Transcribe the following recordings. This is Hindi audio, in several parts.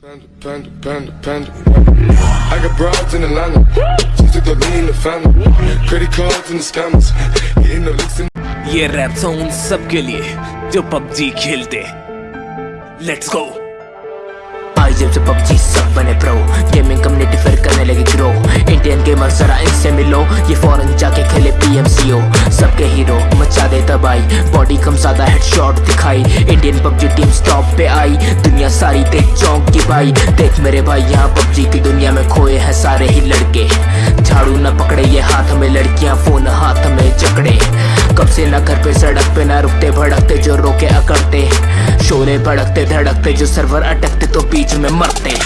Panda, panda, panda, panda. I got broads in Atlanta. Just took the lean the family. Credit cards and the scammers. Getting the licks in ये रैप सॉन्ग सबके लिए जो PUBG खेलते लेट्स गो आई जब से PUBG सब बने प्रो गेमिंग कम्युनिटी फिर करने लगी इंडियन गेमर जरा इनसे मिलो ये फॉरेन जाके खेले पीएमसीओ सबके हीरो मचा दे तबाही। बॉडी कम ज़्यादा हेडशॉट दिखाई। इंडियन पबजी टीम स्टॉप पे आई। दुनिया सारी देख चौंक की भाई देख मेरे भाई, यहाँ पबजी की दुनिया में खोए हैं सारे ही लड़के। झाड़ू न पकड़े, ये हाथ में लड़कियाँ, फ़ोन हाथ में जकड़े। कब से ना घर पे सड़क पे ना रुकते, भड़कते जो रोके अकड़ते। शोरे भड़कते, धड़कते जो सर्वर अटकते तो बीच में मरते।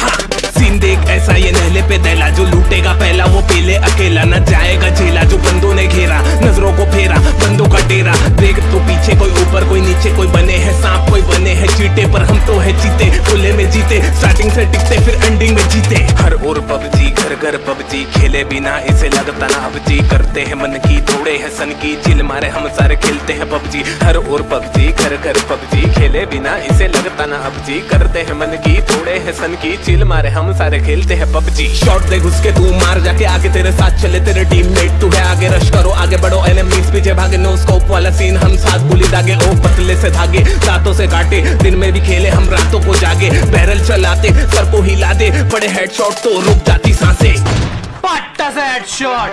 सीन देख, ऐसा ये नहले पे दहला, जो लूटेगा पहला, वो पीले अकेला, न जाएगा झेला, जो बंदों ने घेरा, नज़रों को फेरा, बंदों का डेरा, देख तो पीछे कोई ऊपर, कोई नीचे, कोई बने हैं सांप, कोई बने हैं चीटे, पर हम तो है जीते खुले में जीते स्टार्टिंग से टिकते, फिर एंडिंग में जीते। हर ओर पबजी, घर घर पबजी, खेले बिना इसे लगता ना अबजी करते हैं मन की, थोड़े है सन की चिल मारे हम सारे खेलते हैं पबजी। हर और पबजी, घर घर पबजी, खेले बिना इसे लगता ना अबजी करते हैं मन की, थोड़े है सन की चिल मारे हम सारे खेलते हैं पबजी। शॉट दे घुस के तू, मार जाके आगे तेरे साथ चले तेरे टीममेट तू है आगे रश करो, आगे बढ़ो एनिमीज पीछे भागे नो स्कोप वाला सीन हम साथ बुली दागे ओ पतले से धागे दांतों से काटे। दिन में भी खेले हम रातों को जागे। बैरल चलाते सर को हिला दे बड़े हेडशॉट तो रुक जाती साँसें।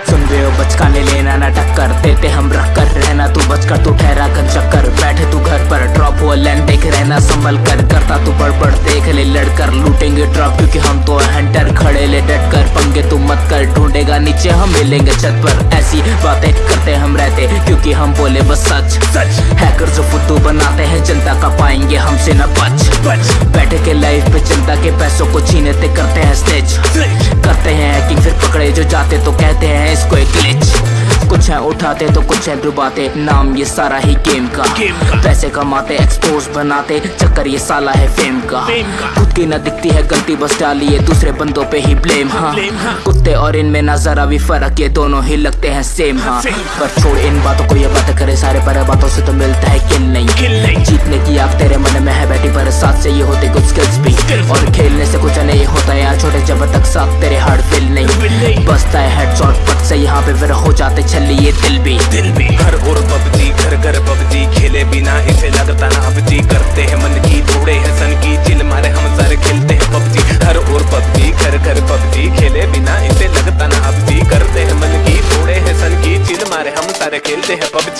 सुन रहे हो बचकाने लेना ना टक्कर देते हम रख कर रहना। तू बचकर तू ठहरा कर चक्कर। बैठे तू घर पर ड्रॉप हुआ लैंड देख रहना। संभल कर करता तू बड़बड़ देख ले लड़कर। लूटेंगे ड्रॉप क्योंकि हम तो हंटर खड़े ले डट कर। पंगे तू मत कर ढूंढेगा नीचे हम मिलेंगे छत पर। ऐसी बातें करते हम रहते क्योंकि हम बोले बस सच। सच। हैकर जो फुटू बनाते हैं, जनता का पाएँगे हमसे न बच। बच बैठे के लाइफ पे जनता के पैसों को छीनते करते हैं स्टेज करते हैं हैकिंग फिर पकड़े जो जाते तो कहते हैं इसको एक ग्लिच कुछ है उठाते तो कुछ है डुबाते। नाम ये सारा ही गेम का। पैसे कमाते एक्सपोज बनाते, चक्कर ये साला है फेम का। खुद की न दिखती है गलती, बस डालिए दूसरे बंदों पे ही ब्लेम हाँ। हाँ। कुत्ते और इनमें ना जरा भी फ़र्क, ये दोनों ही लगते हैं सेम हाँ। पर छोड़ इन बातों को, ये बात करे सारे पर बातों से तो मिलता है किल नहीं। जीतने की आग तेरे मन में है बैठी, पर साथ से ये होते कुछ स्किल्स भी। और खेलने से कुछ नहीं होता यार छोटे जब तक साथ तेरे ये दिल भी दिल भी। घर और पबजी, घर घर पबजी, खेले बिना इसे लगता ना अबजी। करते हैं मन की, थोड़े है सन की, चिल मारे हम सारे खेलते हैं पबजी। घर और पबजी, घर घर पबजी, खेले बिना इसे लगता ना अबजी। करते हैं मन की, थोड़े है सन की, चिल मारे हम सारे खेलते हैं पबजी।